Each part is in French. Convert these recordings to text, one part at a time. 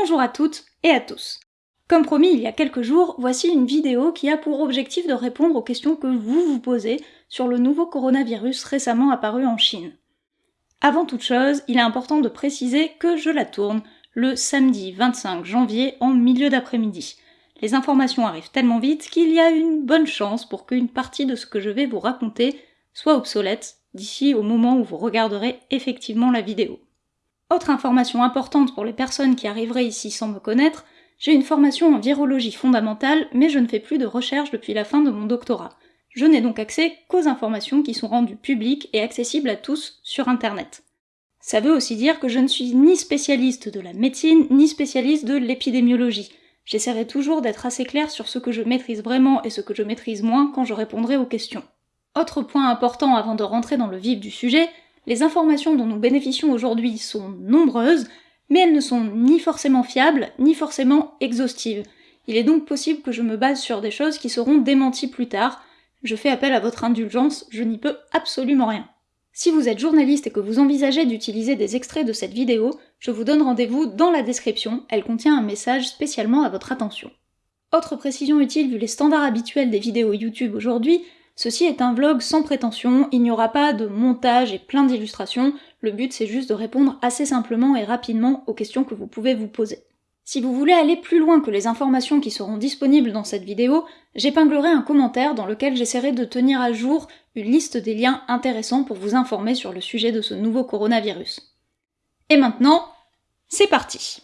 Bonjour à toutes et à tous. Comme promis il y a quelques jours, voici une vidéo qui a pour objectif de répondre aux questions que vous vous posez sur le nouveau coronavirus récemment apparu en Chine. Avant toute chose, il est important de préciser que je la tourne le samedi 25 janvier en milieu d'après-midi. Les informations arrivent tellement vite qu'il y a une bonne chance pour qu'une partie de ce que je vais vous raconter soit obsolète d'ici au moment où vous regarderez effectivement la vidéo. Autre information importante pour les personnes qui arriveraient ici sans me connaître, j'ai une formation en virologie fondamentale, mais je ne fais plus de recherche depuis la fin de mon doctorat. Je n'ai donc accès qu'aux informations qui sont rendues publiques et accessibles à tous sur internet. Ça veut aussi dire que je ne suis ni spécialiste de la médecine, ni spécialiste de l'épidémiologie. J'essaierai toujours d'être assez clair sur ce que je maîtrise vraiment et ce que je maîtrise moins quand je répondrai aux questions. Autre point important avant de rentrer dans le vif du sujet, les informations dont nous bénéficions aujourd'hui sont nombreuses, mais elles ne sont ni forcément fiables, ni forcément exhaustives. Il est donc possible que je me base sur des choses qui seront démenties plus tard. Je fais appel à votre indulgence, je n'y peux absolument rien. Si vous êtes journaliste et que vous envisagez d'utiliser des extraits de cette vidéo, je vous donne rendez-vous dans la description, elle contient un message spécialement à votre attention. Autre précision utile vu les standards habituels des vidéos YouTube aujourd'hui, Ceci est un vlog sans prétention, il n'y aura pas de montage et plein d'illustrations, le but c'est juste de répondre assez simplement et rapidement aux questions que vous pouvez vous poser. Si vous voulez aller plus loin que les informations qui seront disponibles dans cette vidéo, j'épinglerai un commentaire dans lequel j'essaierai de tenir à jour une liste des liens intéressants pour vous informer sur le sujet de ce nouveau coronavirus. Et maintenant, c'est parti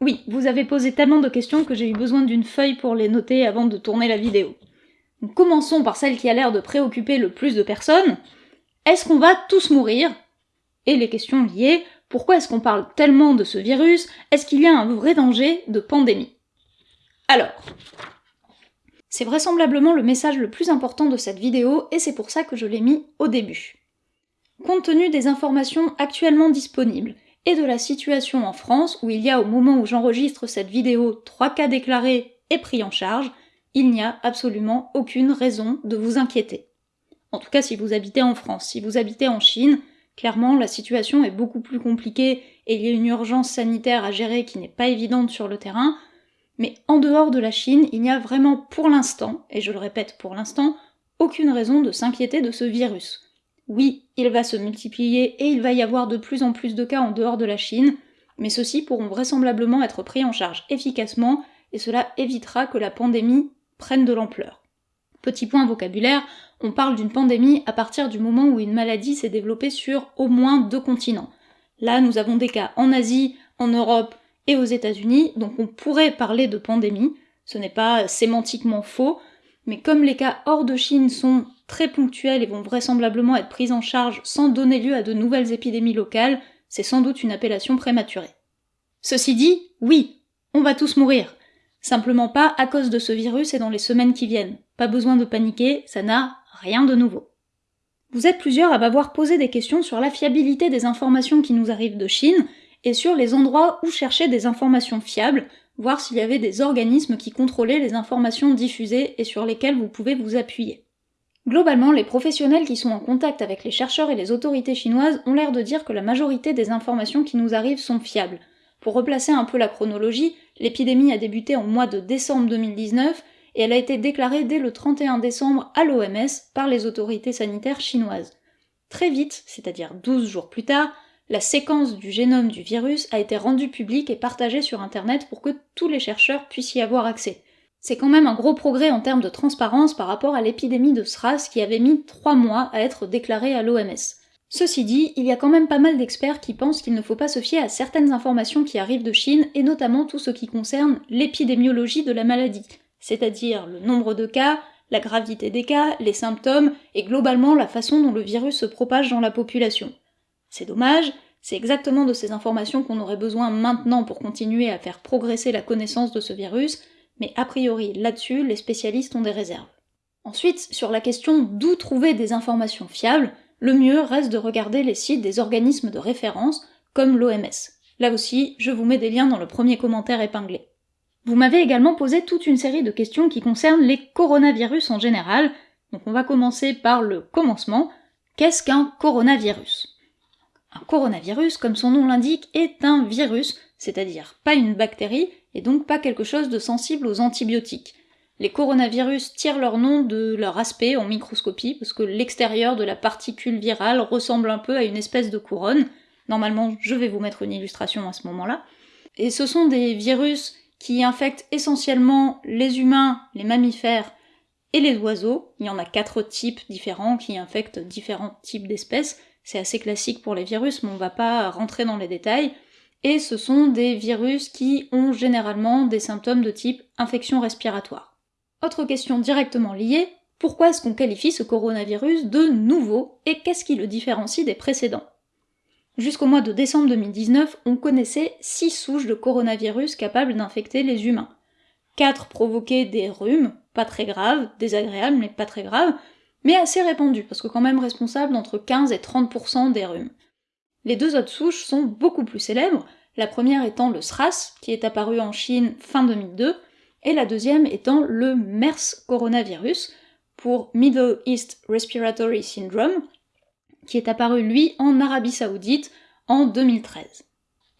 Oui, vous avez posé tellement de questions que j'ai eu besoin d'une feuille pour les noter avant de tourner la vidéo commençons par celle qui a l'air de préoccuper le plus de personnes. Est-ce qu'on va tous mourir? Et les questions liées, pourquoi est-ce qu'on parle tellement de ce virus? Est-ce qu'il y a un vrai danger de pandémie? Alors, c'est vraisemblablement le message le plus important de cette vidéo et c'est pour ça que je l'ai mis au début. Compte tenu des informations actuellement disponibles et de la situation en France où il y a au moment où j'enregistre cette vidéo 3 cas déclarés et pris en charge, il n'y a absolument aucune raison de vous inquiéter. En tout cas si vous habitez en France. Si vous habitez en Chine, clairement la situation est beaucoup plus compliquée et il y a une urgence sanitaire à gérer qui n'est pas évidente sur le terrain, mais en dehors de la Chine, il n'y a vraiment pour l'instant, et je le répète pour l'instant, aucune raison de s'inquiéter de ce virus. Oui, il va se multiplier et il va y avoir de plus en plus de cas en dehors de la Chine, mais ceux-ci pourront vraisemblablement être pris en charge efficacement et cela évitera que la pandémie prennent de l'ampleur. Petit point vocabulaire, on parle d'une pandémie à partir du moment où une maladie s'est développée sur au moins deux continents. Là, nous avons des cas en Asie, en Europe et aux États-Unis, donc on pourrait parler de pandémie. Ce n'est pas sémantiquement faux, mais comme les cas hors de Chine sont très ponctuels et vont vraisemblablement être pris en charge sans donner lieu à de nouvelles épidémies locales, c'est sans doute une appellation prématurée. Ceci dit, oui, on va tous mourir. Simplement pas à cause de ce virus et dans les semaines qui viennent. Pas besoin de paniquer, ça n'a rien de nouveau. Vous êtes plusieurs à m'avoir posé des questions sur la fiabilité des informations qui nous arrivent de Chine et sur les endroits où chercher des informations fiables, voir s'il y avait des organismes qui contrôlaient les informations diffusées et sur lesquelles vous pouvez vous appuyer. Globalement, les professionnels qui sont en contact avec les chercheurs et les autorités chinoises ont l'air de dire que la majorité des informations qui nous arrivent sont fiables, pour replacer un peu la chronologie, l'épidémie a débuté en mois de décembre 2019 et elle a été déclarée dès le 31 décembre à l'OMS par les autorités sanitaires chinoises. Très vite, c'est-à-dire 12 jours plus tard, la séquence du génome du virus a été rendue publique et partagée sur Internet pour que tous les chercheurs puissent y avoir accès. C'est quand même un gros progrès en termes de transparence par rapport à l'épidémie de SRAS qui avait mis 3 mois à être déclarée à l'OMS. Ceci dit, il y a quand même pas mal d'experts qui pensent qu'il ne faut pas se fier à certaines informations qui arrivent de Chine, et notamment tout ce qui concerne l'épidémiologie de la maladie, c'est-à-dire le nombre de cas, la gravité des cas, les symptômes, et globalement la façon dont le virus se propage dans la population. C'est dommage, c'est exactement de ces informations qu'on aurait besoin maintenant pour continuer à faire progresser la connaissance de ce virus, mais a priori là-dessus, les spécialistes ont des réserves. Ensuite, sur la question d'où trouver des informations fiables, le mieux reste de regarder les sites des organismes de référence, comme l'OMS. Là aussi, je vous mets des liens dans le premier commentaire épinglé. Vous m'avez également posé toute une série de questions qui concernent les coronavirus en général, donc on va commencer par le commencement. Qu'est-ce qu'un coronavirus? Un coronavirus, comme son nom l'indique, est un virus, c'est-à-dire pas une bactérie, et donc pas quelque chose de sensible aux antibiotiques. Les coronavirus tirent leur nom de leur aspect en microscopie, parce que l'extérieur de la particule virale ressemble un peu à une espèce de couronne. Normalement, je vais vous mettre une illustration à ce moment-là. Et ce sont des virus qui infectent essentiellement les humains, les mammifères et les oiseaux. Il y en a quatre types différents qui infectent différents types d'espèces. C'est assez classique pour les virus, mais on va pas rentrer dans les détails. Et ce sont des virus qui ont généralement des symptômes de type infection respiratoire. Autre question directement liée, pourquoi est-ce qu'on qualifie ce coronavirus de nouveau et qu'est-ce qui le différencie des précédents? Jusqu'au mois de décembre 2019, on connaissait 6 souches de coronavirus capables d'infecter les humains. 4 provoquaient des rhumes, pas très graves, désagréables mais pas très graves, mais assez répandus, parce que quand même responsables d'entre 15 et 30% des rhumes. Les deux autres souches sont beaucoup plus célèbres, la première étant le SRAS, qui est apparu en Chine fin 2002, et la deuxième étant le MERS coronavirus, pour Middle East Respiratory Syndrome, qui est apparu lui en Arabie Saoudite en 2013.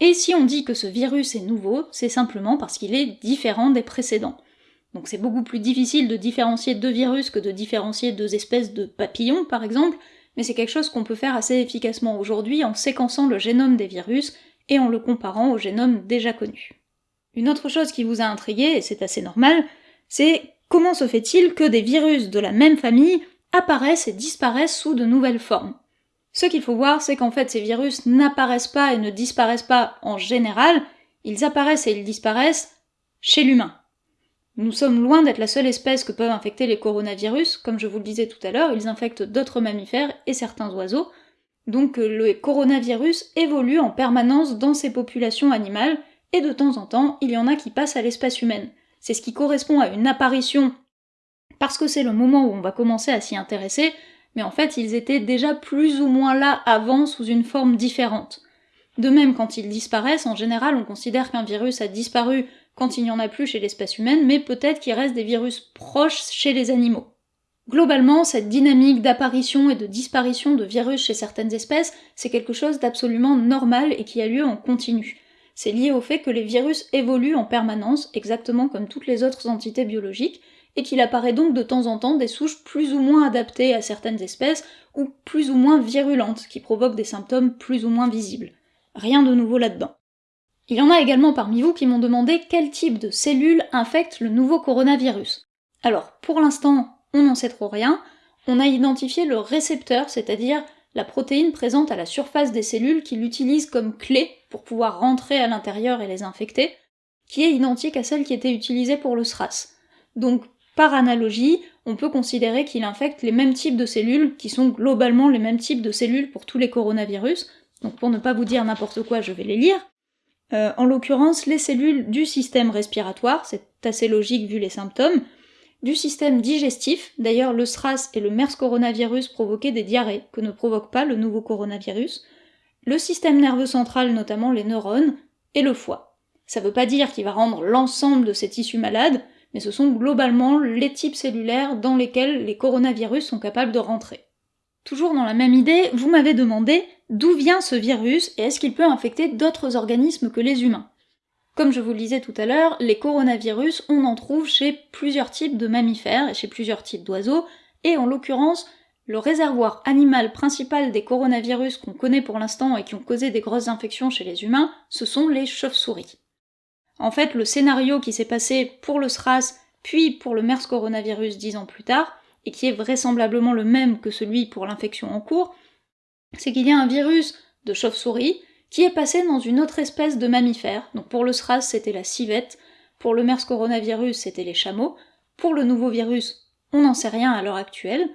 Et si on dit que ce virus est nouveau, c'est simplement parce qu'il est différent des précédents. Donc c'est beaucoup plus difficile de différencier deux virus que de différencier deux espèces de papillons, par exemple, mais c'est quelque chose qu'on peut faire assez efficacement aujourd'hui en séquençant le génome des virus et en le comparant au génome déjà connu. Une autre chose qui vous a intrigué, et c'est assez normal, c'est comment se fait-il que des virus de la même famille apparaissent et disparaissent sous de nouvelles formes? Ce qu'il faut voir, c'est qu'en fait ces virus n'apparaissent pas et ne disparaissent pas en général, ils apparaissent et ils disparaissent chez l'humain. Nous sommes loin d'être la seule espèce que peuvent infecter les coronavirus, comme je vous le disais tout à l'heure, ils infectent d'autres mammifères et certains oiseaux, donc euh, le coronavirus évolue en permanence dans ces populations animales, et de temps en temps, il y en a qui passent à l'espèce humaine. C'est ce qui correspond à une apparition, parce que c'est le moment où on va commencer à s'y intéresser, mais en fait ils étaient déjà plus ou moins là avant sous une forme différente. De même, quand ils disparaissent, en général on considère qu'un virus a disparu quand il n'y en a plus chez l'espèce humaine, mais peut-être qu'il reste des virus proches chez les animaux. Globalement, cette dynamique d'apparition et de disparition de virus chez certaines espèces, c'est quelque chose d'absolument normal et qui a lieu en continu. C'est lié au fait que les virus évoluent en permanence, exactement comme toutes les autres entités biologiques, et qu'il apparaît donc de temps en temps des souches plus ou moins adaptées à certaines espèces, ou plus ou moins virulentes, qui provoquent des symptômes plus ou moins visibles. Rien de nouveau là-dedans. Il y en a également parmi vous qui m'ont demandé quel type de cellules infecte le nouveau coronavirus. Alors, pour l'instant, on n'en sait trop rien, on a identifié le récepteur, c'est-à-dire la protéine présente à la surface des cellules qui l'utilise comme clé pour pouvoir rentrer à l'intérieur et les infecter, qui est identique à celle qui était utilisée pour le SRAS. Donc par analogie, on peut considérer qu'il infecte les mêmes types de cellules, qui sont globalement les mêmes types de cellules pour tous les coronavirus, donc pour ne pas vous dire n'importe quoi, je vais les lire. Euh, en l'occurrence, les cellules du système respiratoire, c'est assez logique vu les symptômes, du système digestif, d'ailleurs le SRAS et le MERS coronavirus provoquaient des diarrhées, que ne provoque pas le nouveau coronavirus, le système nerveux central, notamment les neurones, et le foie. Ça veut pas dire qu'il va rendre l'ensemble de ces tissus malades, mais ce sont globalement les types cellulaires dans lesquels les coronavirus sont capables de rentrer. Toujours dans la même idée, vous m'avez demandé d'où vient ce virus et est-ce qu'il peut infecter d'autres organismes que les humains. Comme je vous le disais tout à l'heure, les coronavirus, on en trouve chez plusieurs types de mammifères et chez plusieurs types d'oiseaux, et en l'occurrence, le réservoir animal principal des coronavirus qu'on connaît pour l'instant et qui ont causé des grosses infections chez les humains, ce sont les chauves-souris. En fait, le scénario qui s'est passé pour le SRAS, puis pour le MERS coronavirus dix ans plus tard, et qui est vraisemblablement le même que celui pour l'infection en cours, c'est qu'il y a un virus de chauve-souris qui est passé dans une autre espèce de mammifère. Donc pour le SRAS, c'était la civette, pour le MERS coronavirus, c'était les chameaux, pour le nouveau virus, on n'en sait rien à l'heure actuelle,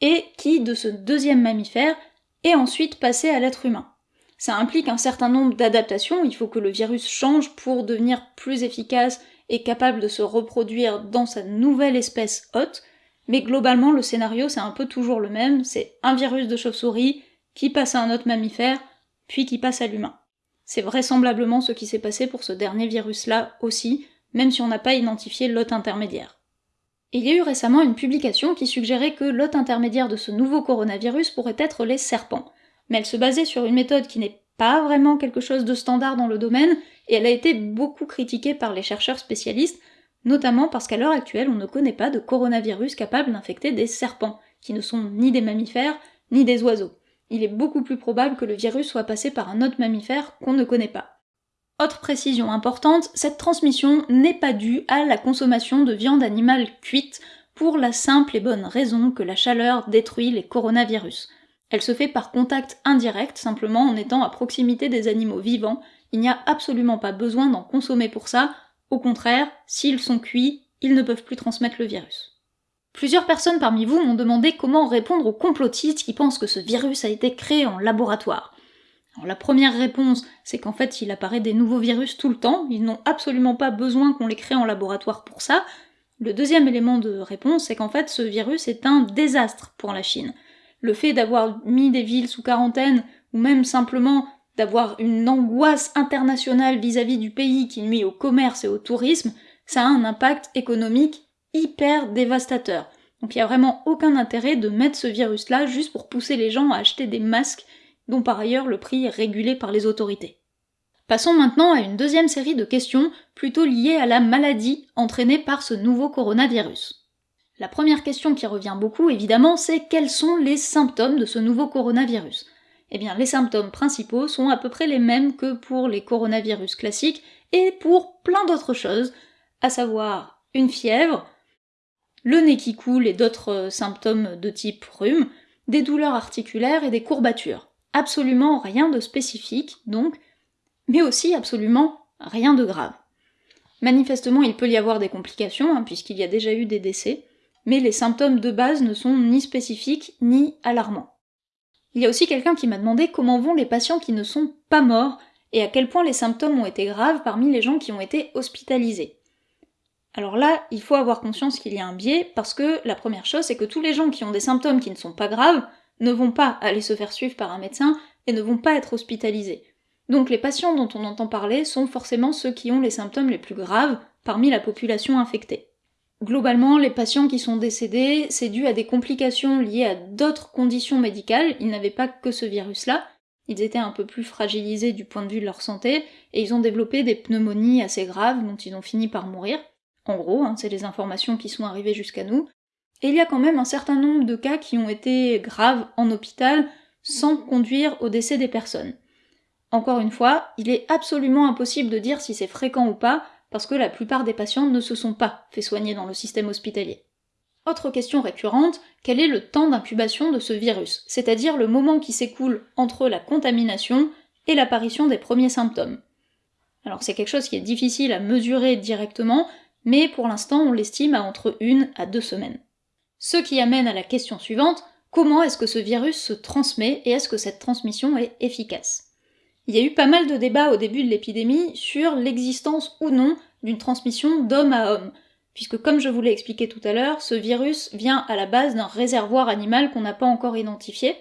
et qui, de ce deuxième mammifère, est ensuite passé à l'être humain. Ça implique un certain nombre d'adaptations, il faut que le virus change pour devenir plus efficace et capable de se reproduire dans sa nouvelle espèce hôte, mais globalement le scénario c'est un peu toujours le même, c'est un virus de chauve-souris qui passe à un autre mammifère, puis qui passe à l'humain. C'est vraisemblablement ce qui s'est passé pour ce dernier virus-là aussi, même si on n'a pas identifié l'hôte intermédiaire. il y a eu récemment une publication qui suggérait que l'hôte intermédiaire de ce nouveau coronavirus pourrait être les serpents. mais elle se basait sur une méthode qui n'est pas vraiment quelque chose de standard dans le domaine, et elle a été beaucoup critiquée par les chercheurs spécialistes, notamment parce qu'à l'heure actuelle on ne connaît pas de coronavirus capable d'infecter des serpents, qui ne sont ni des mammifères, ni des oiseaux. Il est beaucoup plus probable que le virus soit passé par un autre mammifère qu'on ne connaît pas. Autre précision importante, cette transmission n'est pas due à la consommation de viande animale cuite, pour la simple et bonne raison que la chaleur détruit les coronavirus. Elle se fait par contact indirect, simplement en étant à proximité des animaux vivants, il n'y a absolument pas besoin d'en consommer pour ça, au contraire, s'ils sont cuits, ils ne peuvent plus transmettre le virus. Plusieurs personnes parmi vous m'ont demandé comment répondre aux complotistes qui pensent que ce virus a été créé en laboratoire. la première réponse, c'est qu'en fait il apparaît des nouveaux virus tout le temps, ils n'ont absolument pas besoin qu'on les crée en laboratoire pour ça. Le deuxième élément de réponse, c'est qu'en fait ce virus est un désastre pour la Chine. Le fait d'avoir mis des villes sous quarantaine, ou même simplement d'avoir une angoisse internationale vis-à-vis du pays qui nuit au commerce et au tourisme, ça a un impact économique hyper dévastateur. Donc il n'y a vraiment aucun intérêt de mettre ce virus-là juste pour pousser les gens à acheter des masques dont par ailleurs le prix est régulé par les autorités. Passons maintenant à une deuxième série de questions plutôt liées à la maladie entraînée par ce nouveau coronavirus. La première question qui revient beaucoup évidemment c'est quels sont les symptômes de ce nouveau coronavirus? Eh bien les symptômes principaux sont à peu près les mêmes que pour les coronavirus classiques et pour plein d'autres choses, à savoir une fièvre, le nez qui coule et d'autres symptômes de type rhume, des douleurs articulaires et des courbatures. Absolument rien de spécifique, donc, mais aussi absolument rien de grave. Manifestement, il peut y avoir des complications, hein, puisqu'il y a déjà eu des décès, mais les symptômes de base ne sont ni spécifiques ni alarmants. Il y a aussi quelqu'un qui m'a demandé comment vont les patients qui ne sont pas morts et à quel point les symptômes ont été graves parmi les gens qui ont été hospitalisés. Alors là, il faut avoir conscience qu'il y a un biais, parce que la première chose, c'est que tous les gens qui ont des symptômes qui ne sont pas graves ne vont pas aller se faire suivre par un médecin et ne vont pas être hospitalisés. Donc les patients dont on entend parler sont forcément ceux qui ont les symptômes les plus graves parmi la population infectée. Globalement, les patients qui sont décédés, c'est dû à des complications liées à d'autres conditions médicales, ils n'avaient pas que ce virus-là, ils étaient un peu plus fragilisés du point de vue de leur santé, et ils ont développé des pneumonies assez graves dont ils ont fini par mourir. En gros, hein, c'est les informations qui sont arrivées jusqu'à nous. Et il y a quand même un certain nombre de cas qui ont été graves en hôpital sans conduire au décès des personnes. Encore une fois, il est absolument impossible de dire si c'est fréquent ou pas, parce que la plupart des patients ne se sont pas fait soigner dans le système hospitalier. Autre question récurrente, quel est le temps d'incubation de ce virus, c'est-à-dire le moment qui s'écoule entre la contamination et l'apparition des premiers symptômes Alors c'est quelque chose qui est difficile à mesurer directement, mais pour l'instant on l'estime à entre une à deux semaines. Ce qui amène à la question suivante, comment est-ce que ce virus se transmet et est-ce que cette transmission est efficace? Il y a eu pas mal de débats au début de l'épidémie sur l'existence ou non d'une transmission d'homme à homme, puisque comme je vous l'ai expliqué tout à l'heure, ce virus vient à la base d'un réservoir animal qu'on n'a pas encore identifié.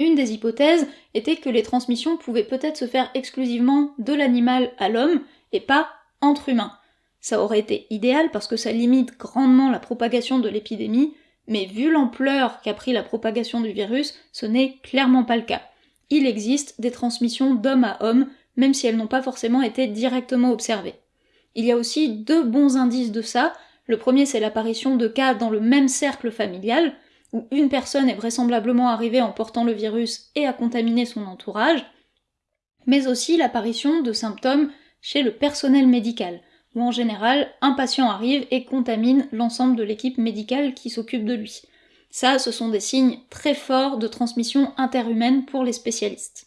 Une des hypothèses était que les transmissions pouvaient peut-être se faire exclusivement de l'animal à l'homme et pas entre humains. Ça aurait été idéal parce que ça limite grandement la propagation de l'épidémie, mais vu l'ampleur qu'a pris la propagation du virus, ce n'est clairement pas le cas il existe des transmissions d'homme à homme, même si elles n'ont pas forcément été directement observées. Il y a aussi deux bons indices de ça. Le premier, c'est l'apparition de cas dans le même cercle familial, où une personne est vraisemblablement arrivée en portant le virus et a contaminé son entourage, mais aussi l'apparition de symptômes chez le personnel médical, où en général, un patient arrive et contamine l'ensemble de l'équipe médicale qui s'occupe de lui. Ça, ce sont des signes très forts de transmission interhumaine pour les spécialistes.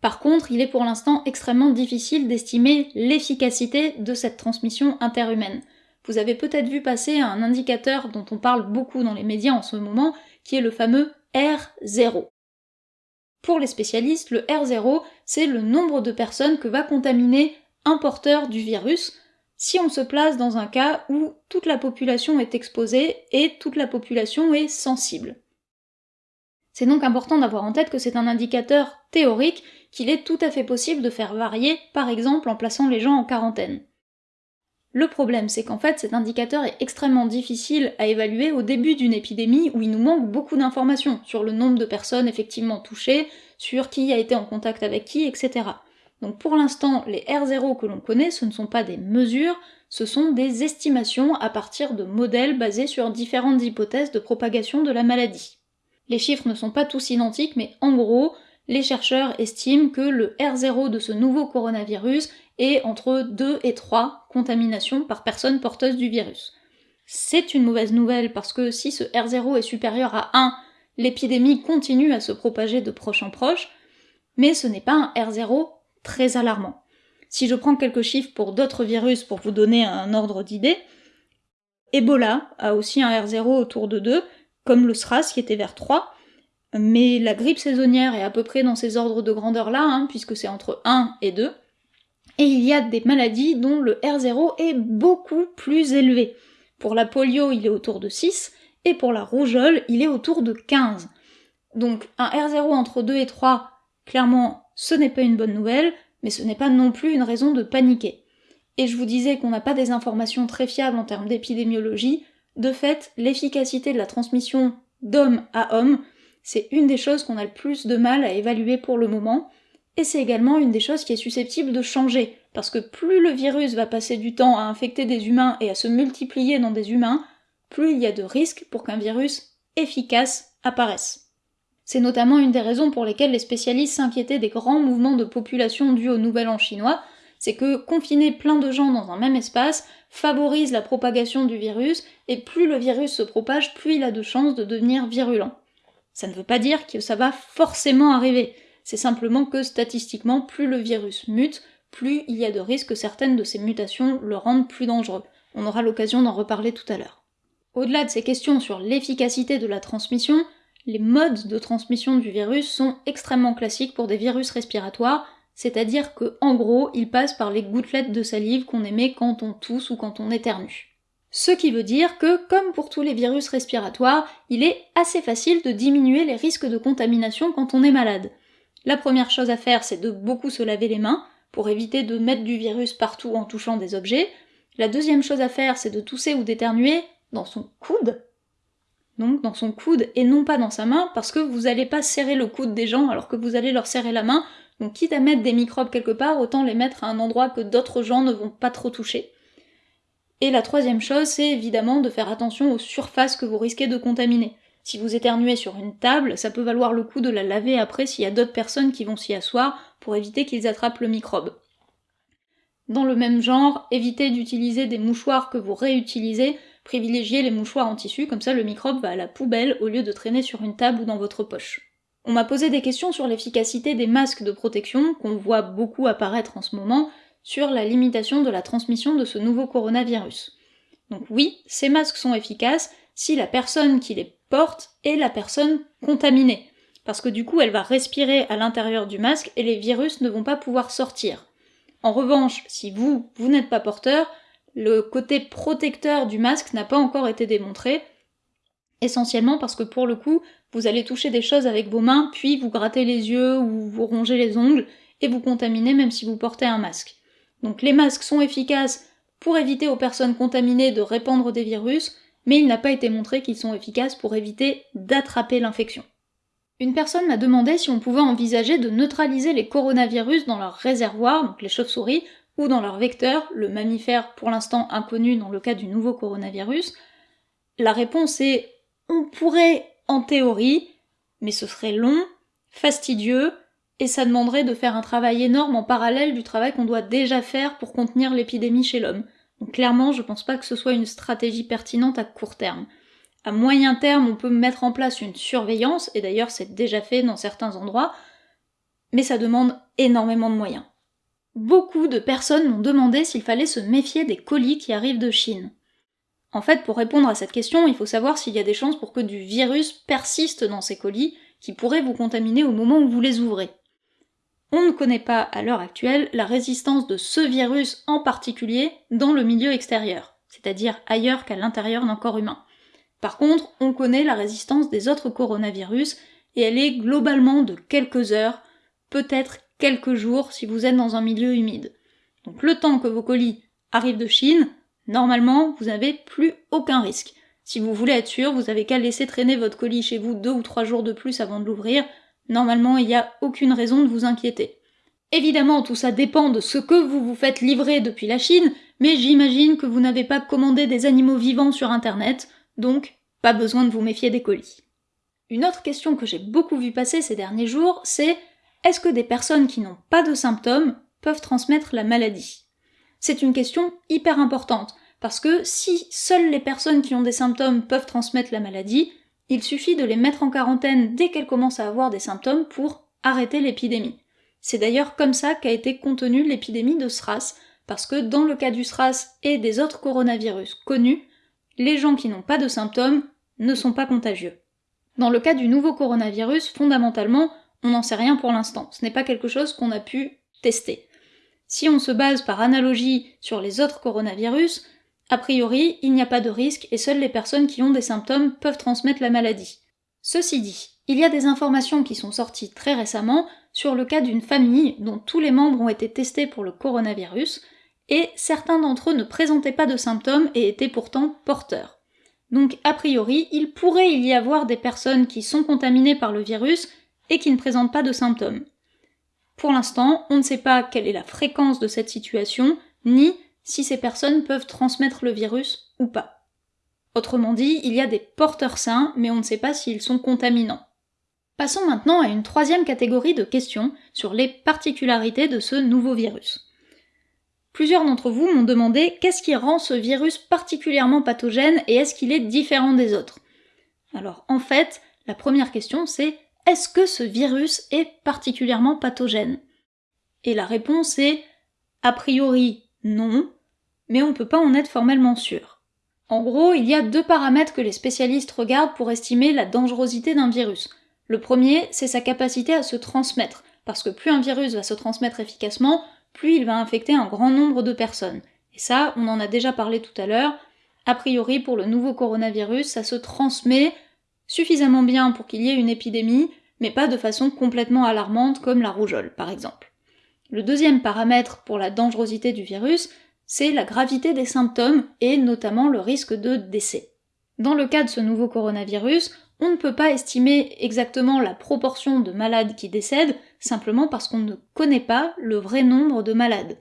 Par contre, il est pour l'instant extrêmement difficile d'estimer l'efficacité de cette transmission interhumaine. Vous avez peut-être vu passer un indicateur dont on parle beaucoup dans les médias en ce moment, qui est le fameux R0. Pour les spécialistes, le R0, c'est le nombre de personnes que va contaminer un porteur du virus, si on se place dans un cas où toute la population est exposée et toute la population est sensible. C'est donc important d'avoir en tête que c'est un indicateur théorique qu'il est tout à fait possible de faire varier, par exemple en plaçant les gens en quarantaine. Le problème, c'est qu'en fait, cet indicateur est extrêmement difficile à évaluer au début d'une épidémie où il nous manque beaucoup d'informations sur le nombre de personnes effectivement touchées, sur qui a été en contact avec qui, etc. Donc pour l'instant, les R0 que l'on connaît, ce ne sont pas des mesures, ce sont des estimations à partir de modèles basés sur différentes hypothèses de propagation de la maladie. Les chiffres ne sont pas tous identiques, mais en gros, les chercheurs estiment que le R0 de ce nouveau coronavirus est entre 2 et 3 contaminations par personne porteuse du virus. C'est une mauvaise nouvelle parce que si ce R0 est supérieur à 1, l'épidémie continue à se propager de proche en proche, mais ce n'est pas un R0 très alarmant. Si je prends quelques chiffres pour d'autres virus pour vous donner un ordre d'idée, Ebola a aussi un R0 autour de 2, comme le SRAS qui était vers 3, mais la grippe saisonnière est à peu près dans ces ordres de grandeur-là, hein, puisque c'est entre 1 et 2. Et il y a des maladies dont le R0 est beaucoup plus élevé. Pour la polio, il est autour de 6, et pour la rougeole, il est autour de 15. Donc un R0 entre 2 et 3, clairement, ce n'est pas une bonne nouvelle, mais ce n'est pas non plus une raison de paniquer. Et je vous disais qu'on n'a pas des informations très fiables en termes d'épidémiologie, de fait, l'efficacité de la transmission d'homme à homme, c'est une des choses qu'on a le plus de mal à évaluer pour le moment, et c'est également une des choses qui est susceptible de changer, parce que plus le virus va passer du temps à infecter des humains et à se multiplier dans des humains, plus il y a de risques pour qu'un virus efficace apparaisse. C'est notamment une des raisons pour lesquelles les spécialistes s'inquiétaient des grands mouvements de population dus au Nouvel An chinois, c'est que confiner plein de gens dans un même espace favorise la propagation du virus, et plus le virus se propage, plus il a de chances de devenir virulent. Ça ne veut pas dire que ça va forcément arriver, c'est simplement que statistiquement, plus le virus mute, plus il y a de risques que certaines de ces mutations le rendent plus dangereux. On aura l'occasion d'en reparler tout à l'heure. Au-delà de ces questions sur l'efficacité de la transmission, les modes de transmission du virus sont extrêmement classiques pour des virus respiratoires, c'est-à-dire que, en gros, ils passent par les gouttelettes de salive qu'on émet quand on tousse ou quand on éternue. Ce qui veut dire que, comme pour tous les virus respiratoires, il est assez facile de diminuer les risques de contamination quand on est malade. La première chose à faire, c'est de beaucoup se laver les mains, pour éviter de mettre du virus partout en touchant des objets. La deuxième chose à faire, c'est de tousser ou d'éternuer dans son coude, donc dans son coude et non pas dans sa main, parce que vous n'allez pas serrer le coude des gens alors que vous allez leur serrer la main, donc quitte à mettre des microbes quelque part, autant les mettre à un endroit que d'autres gens ne vont pas trop toucher. Et la troisième chose, c'est évidemment de faire attention aux surfaces que vous risquez de contaminer. Si vous éternuez sur une table, ça peut valoir le coup de la laver après s'il y a d'autres personnes qui vont s'y asseoir pour éviter qu'ils attrapent le microbe. Dans le même genre, évitez d'utiliser des mouchoirs que vous réutilisez, privilégiez les mouchoirs en tissu, comme ça le microbe va à la poubelle au lieu de traîner sur une table ou dans votre poche. On m'a posé des questions sur l'efficacité des masques de protection, qu'on voit beaucoup apparaître en ce moment, sur la limitation de la transmission de ce nouveau coronavirus. Donc oui, ces masques sont efficaces si la personne qui les porte est la personne contaminée, parce que du coup elle va respirer à l'intérieur du masque et les virus ne vont pas pouvoir sortir. En revanche, si vous, vous n'êtes pas porteur, le côté protecteur du masque n'a pas encore été démontré, essentiellement parce que pour le coup, vous allez toucher des choses avec vos mains, puis vous grattez les yeux ou vous rongez les ongles, et vous contaminez même si vous portez un masque. Donc les masques sont efficaces pour éviter aux personnes contaminées de répandre des virus, mais il n'a pas été montré qu'ils sont efficaces pour éviter d'attraper l'infection. Une personne m'a demandé si on pouvait envisager de neutraliser les coronavirus dans leur réservoir, donc les chauves-souris, ou dans leur vecteur, le mammifère pour l'instant inconnu dans le cas du nouveau coronavirus. La réponse est on pourrait en théorie, mais ce serait long, fastidieux, et ça demanderait de faire un travail énorme en parallèle du travail qu'on doit déjà faire pour contenir l'épidémie chez l'homme. Donc clairement, je pense pas que ce soit une stratégie pertinente à court terme. À moyen terme, on peut mettre en place une surveillance, et d'ailleurs c'est déjà fait dans certains endroits, mais ça demande énormément de moyens. Beaucoup de personnes m'ont demandé s'il fallait se méfier des colis qui arrivent de Chine. En fait, pour répondre à cette question, il faut savoir s'il y a des chances pour que du virus persiste dans ces colis qui pourraient vous contaminer au moment où vous les ouvrez. On ne connaît pas à l'heure actuelle la résistance de ce virus en particulier dans le milieu extérieur, c'est-à-dire ailleurs qu'à l'intérieur d'un corps humain. Par contre, on connaît la résistance des autres coronavirus, et elle est globalement de quelques heures, peut-être quelques jours si vous êtes dans un milieu humide. Donc le temps que vos colis arrivent de Chine, Normalement, vous n'avez plus aucun risque. Si vous voulez être sûr, vous avez qu'à laisser traîner votre colis chez vous deux ou trois jours de plus avant de l'ouvrir. Normalement, il n'y a aucune raison de vous inquiéter. Évidemment, tout ça dépend de ce que vous vous faites livrer depuis la Chine, mais j'imagine que vous n'avez pas commandé des animaux vivants sur internet, donc pas besoin de vous méfier des colis. Une autre question que j'ai beaucoup vu passer ces derniers jours, c'est est-ce que des personnes qui n'ont pas de symptômes peuvent transmettre la maladie? C'est une question hyper importante, parce que si seules les personnes qui ont des symptômes peuvent transmettre la maladie, il suffit de les mettre en quarantaine dès qu'elles commencent à avoir des symptômes pour arrêter l'épidémie. C'est d'ailleurs comme ça qu'a été contenue l'épidémie de SRAS, parce que dans le cas du SRAS et des autres coronavirus connus, les gens qui n'ont pas de symptômes ne sont pas contagieux. Dans le cas du nouveau coronavirus, fondamentalement, on n'en sait rien pour l'instant. Ce n'est pas quelque chose qu'on a pu tester. Si on se base par analogie sur les autres coronavirus, a priori, il n'y a pas de risque et seules les personnes qui ont des symptômes peuvent transmettre la maladie. Ceci dit, il y a des informations qui sont sorties très récemment sur le cas d'une famille dont tous les membres ont été testés pour le coronavirus, et certains d'entre eux ne présentaient pas de symptômes et étaient pourtant porteurs. Donc a priori, il pourrait y avoir des personnes qui sont contaminées par le virus et qui ne présentent pas de symptômes. Pour l'instant, on ne sait pas quelle est la fréquence de cette situation, ni si ces personnes peuvent transmettre le virus ou pas. Autrement dit, il y a des porteurs sains, mais on ne sait pas s'ils sont contaminants. Passons maintenant à une troisième catégorie de questions sur les particularités de ce nouveau virus. Plusieurs d'entre vous m'ont demandé qu'est-ce qui rend ce virus particulièrement pathogène et est-ce qu'il est différent des autres? Alors en fait, la première question c'est est-ce que ce virus est particulièrement pathogène? Et la réponse est a priori non, mais on ne peut pas en être formellement sûr. En gros, il y a deux paramètres que les spécialistes regardent pour estimer la dangerosité d'un virus. Le premier, c'est sa capacité à se transmettre, parce que plus un virus va se transmettre efficacement, plus il va infecter un grand nombre de personnes. Et ça, on en a déjà parlé tout à l'heure. A priori, pour le nouveau coronavirus, ça se transmet suffisamment bien pour qu'il y ait une épidémie, mais pas de façon complètement alarmante comme la rougeole, par exemple. Le deuxième paramètre pour la dangerosité du virus, c'est la gravité des symptômes et notamment le risque de décès. Dans le cas de ce nouveau coronavirus, on ne peut pas estimer exactement la proportion de malades qui décèdent, simplement parce qu'on ne connaît pas le vrai nombre de malades.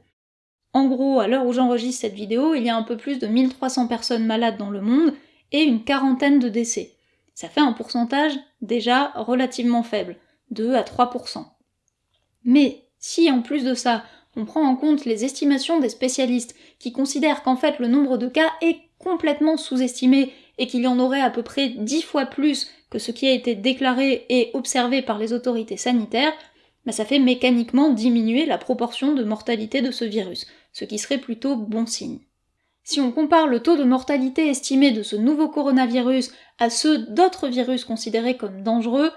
En gros, à l'heure où j'enregistre cette vidéo, il y a un peu plus de 1300 personnes malades dans le monde et une quarantaine de décès. Ça fait un pourcentage déjà relativement faible, 2 à 3%. Mais si en plus de ça, on prend en compte les estimations des spécialistes qui considèrent qu'en fait le nombre de cas est complètement sous-estimé et qu'il y en aurait à peu près 10 fois plus que ce qui a été déclaré et observé par les autorités sanitaires, bah ça fait mécaniquement diminuer la proportion de mortalité de ce virus, ce qui serait plutôt bon signe. Si on compare le taux de mortalité estimé de ce nouveau coronavirus à ceux d'autres virus considérés comme dangereux,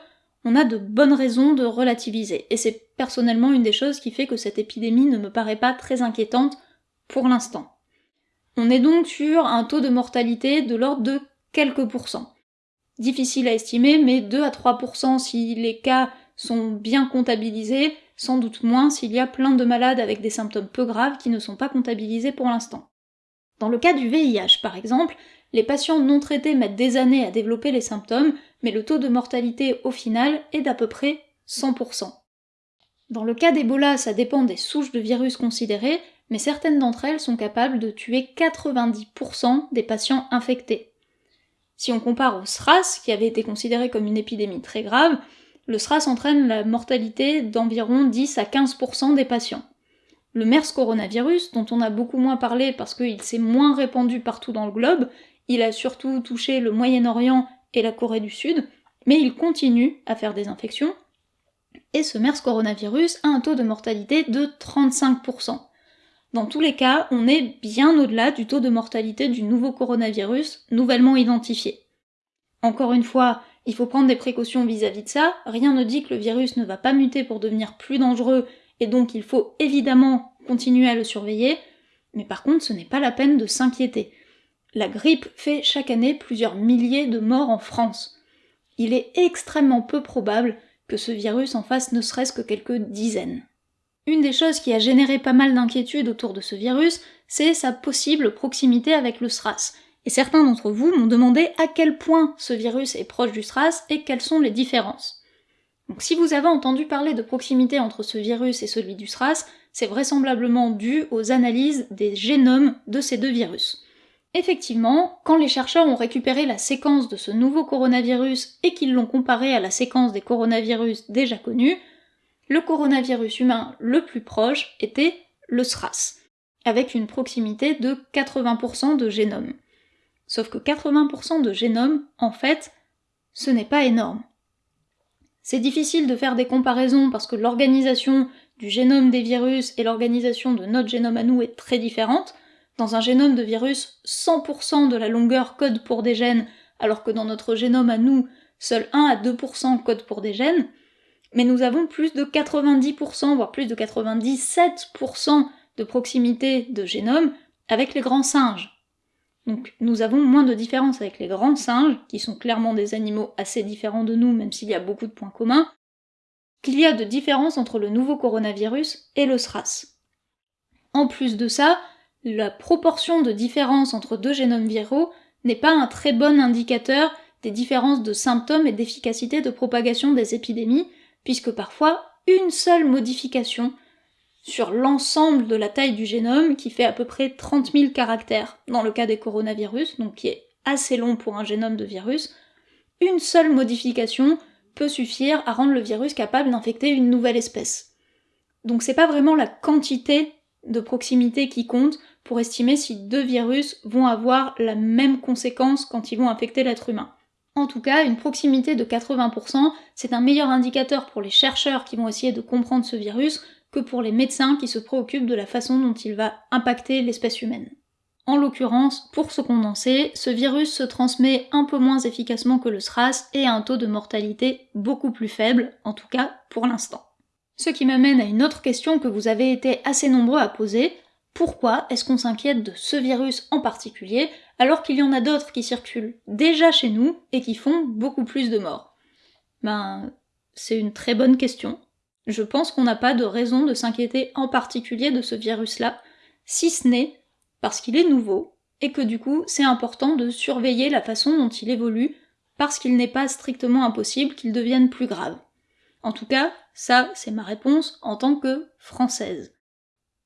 on a de bonnes raisons de relativiser, et c'est personnellement une des choses qui fait que cette épidémie ne me paraît pas très inquiétante pour l'instant. On est donc sur un taux de mortalité de l'ordre de quelques pourcents. Difficile à estimer, mais 2 à 3% si les cas sont bien comptabilisés, sans doute moins s'il y a plein de malades avec des symptômes peu graves qui ne sont pas comptabilisés pour l'instant. Dans le cas du VIH, par exemple, les patients non traités mettent des années à développer les symptômes, mais le taux de mortalité au final est d'à peu près 100%. Dans le cas d'Ebola, ça dépend des souches de virus considérées, mais certaines d'entre elles sont capables de tuer 90% des patients infectés. Si on compare au SRAS, qui avait été considéré comme une épidémie très grave, le SRAS entraîne la mortalité d'environ 10 à 15% des patients. Le MERS coronavirus, dont on a beaucoup moins parlé parce qu'il s'est moins répandu partout dans le globe, il a surtout touché le Moyen-Orient et la Corée du Sud, mais il continue à faire des infections, et ce MERS coronavirus a un taux de mortalité de 35%. Dans tous les cas, on est bien au-delà du taux de mortalité du nouveau coronavirus nouvellement identifié. Encore une fois, il faut prendre des précautions vis-à-vis -vis de ça, rien ne dit que le virus ne va pas muter pour devenir plus dangereux, et donc il faut évidemment continuer à le surveiller, mais par contre ce n'est pas la peine de s'inquiéter. La grippe fait chaque année plusieurs milliers de morts en France. Il est extrêmement peu probable que ce virus en fasse ne serait-ce que quelques dizaines. Une des choses qui a généré pas mal d'inquiétudes autour de ce virus, c'est sa possible proximité avec le SRAS. Et certains d'entre vous m'ont demandé à quel point ce virus est proche du SRAS et quelles sont les différences. Donc si vous avez entendu parler de proximité entre ce virus et celui du SRAS, c'est vraisemblablement dû aux analyses des génomes de ces deux virus. Effectivement, quand les chercheurs ont récupéré la séquence de ce nouveau coronavirus et qu'ils l'ont comparé à la séquence des coronavirus déjà connus, le coronavirus humain le plus proche était le SRAS, avec une proximité de 80% de génome. Sauf que 80% de génome, en fait, ce n'est pas énorme. C'est difficile de faire des comparaisons parce que l'organisation du génome des virus et l'organisation de notre génome à nous est très différente, dans un génome de virus, 100% de la longueur code pour des gènes, alors que dans notre génome à nous, seul 1 à 2% code pour des gènes. Mais nous avons plus de 90%, voire plus de 97% de proximité de génome avec les grands singes. Donc nous avons moins de différence avec les grands singes, qui sont clairement des animaux assez différents de nous, même s'il y a beaucoup de points communs, qu'il y a de différence entre le nouveau coronavirus et le SRAS. En plus de ça, la proportion de différence entre deux génomes viraux n'est pas un très bon indicateur des différences de symptômes et d'efficacité de propagation des épidémies, puisque parfois une seule modification sur l'ensemble de la taille du génome, qui fait à peu près 30 000 caractères dans le cas des coronavirus, donc qui est assez long pour un génome de virus, une seule modification peut suffire à rendre le virus capable d'infecter une nouvelle espèce. Donc c'est pas vraiment la quantité de proximité qui compte pour estimer si deux virus vont avoir la même conséquence quand ils vont infecter l'être humain. En tout cas, une proximité de 80%, c'est un meilleur indicateur pour les chercheurs qui vont essayer de comprendre ce virus que pour les médecins qui se préoccupent de la façon dont il va impacter l'espèce humaine. En l'occurrence, pour se condenser, ce virus se transmet un peu moins efficacement que le SRAS et a un taux de mortalité beaucoup plus faible, en tout cas pour l'instant. Ce qui m'amène à une autre question que vous avez été assez nombreux à poser, pourquoi est-ce qu'on s'inquiète de ce virus en particulier alors qu'il y en a d'autres qui circulent déjà chez nous et qui font beaucoup plus de morts? Ben, c'est une très bonne question. Je pense qu'on n'a pas de raison de s'inquiéter en particulier de ce virus-là, si ce n'est parce qu'il est nouveau, et que du coup c'est important de surveiller la façon dont il évolue, parce qu'il n'est pas strictement impossible qu'il devienne plus grave. En tout cas, ça c'est ma réponse en tant que française.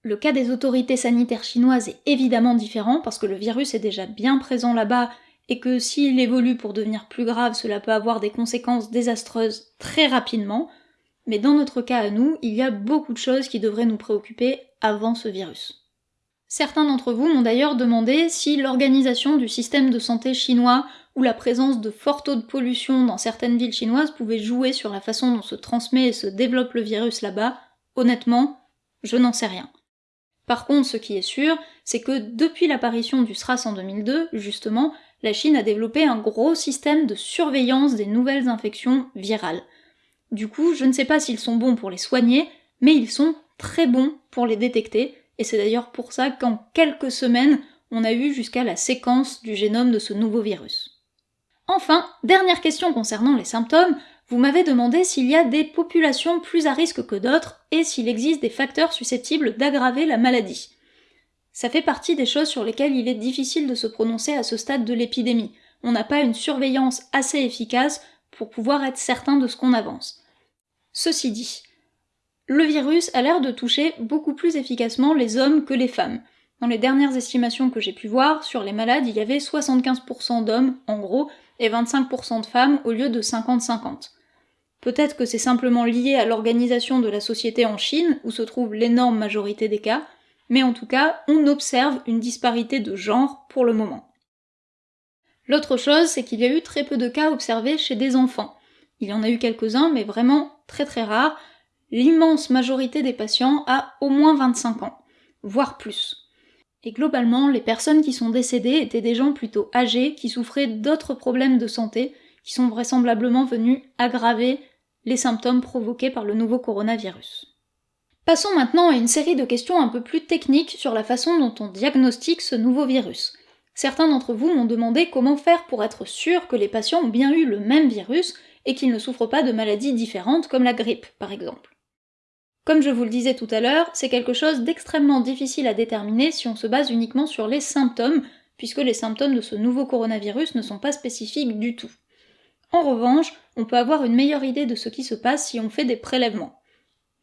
Le cas des autorités sanitaires chinoises est évidemment différent parce que le virus est déjà bien présent là-bas et que s'il évolue pour devenir plus grave, cela peut avoir des conséquences désastreuses très rapidement, mais dans notre cas à nous, il y a beaucoup de choses qui devraient nous préoccuper avant ce virus. Certains d'entre vous m'ont d'ailleurs demandé si l'organisation du système de santé chinois ou la présence de forts taux de pollution dans certaines villes chinoises pouvait jouer sur la façon dont se transmet et se développe le virus là-bas. Honnêtement, je n'en sais rien. Par contre, ce qui est sûr, c'est que depuis l'apparition du SRAS en 2002, justement, la Chine a développé un gros système de surveillance des nouvelles infections virales. Du coup, je ne sais pas s'ils sont bons pour les soigner, mais ils sont très bons pour les détecter, et c'est d'ailleurs pour ça qu'en quelques semaines, on a eu jusqu'à la séquence du génome de ce nouveau virus. Enfin, dernière question concernant les symptômes, vous m'avez demandé s'il y a des populations plus à risque que d'autres et s'il existe des facteurs susceptibles d'aggraver la maladie. Ça fait partie des choses sur lesquelles il est difficile de se prononcer à ce stade de l'épidémie. On n'a pas une surveillance assez efficace pour pouvoir être certain de ce qu'on avance. Ceci dit, le virus a l'air de toucher beaucoup plus efficacement les hommes que les femmes. Dans les dernières estimations que j'ai pu voir, sur les malades, il y avait 75% d'hommes, en gros, et 25% de femmes au lieu de 50-50. Peut-être que c'est simplement lié à l'organisation de la société en Chine, où se trouve l'énorme majorité des cas, mais en tout cas, on observe une disparité de genre pour le moment. L'autre chose, c'est qu'il y a eu très peu de cas observés chez des enfants. Il y en a eu quelques-uns, mais vraiment très très rares. L'immense majorité des patients a au moins 25 ans, voire plus. Et globalement, les personnes qui sont décédées étaient des gens plutôt âgés qui souffraient d'autres problèmes de santé, qui sont vraisemblablement venus aggraver les symptômes provoqués par le nouveau coronavirus. Passons maintenant à une série de questions un peu plus techniques sur la façon dont on diagnostique ce nouveau virus. Certains d'entre vous m'ont demandé comment faire pour être sûr que les patients ont bien eu le même virus et qu'ils ne souffrent pas de maladies différentes comme la grippe, par exemple. Comme je vous le disais tout à l'heure, c'est quelque chose d'extrêmement difficile à déterminer si on se base uniquement sur les symptômes, puisque les symptômes de ce nouveau coronavirus ne sont pas spécifiques du tout. En revanche, on peut avoir une meilleure idée de ce qui se passe si on fait des prélèvements.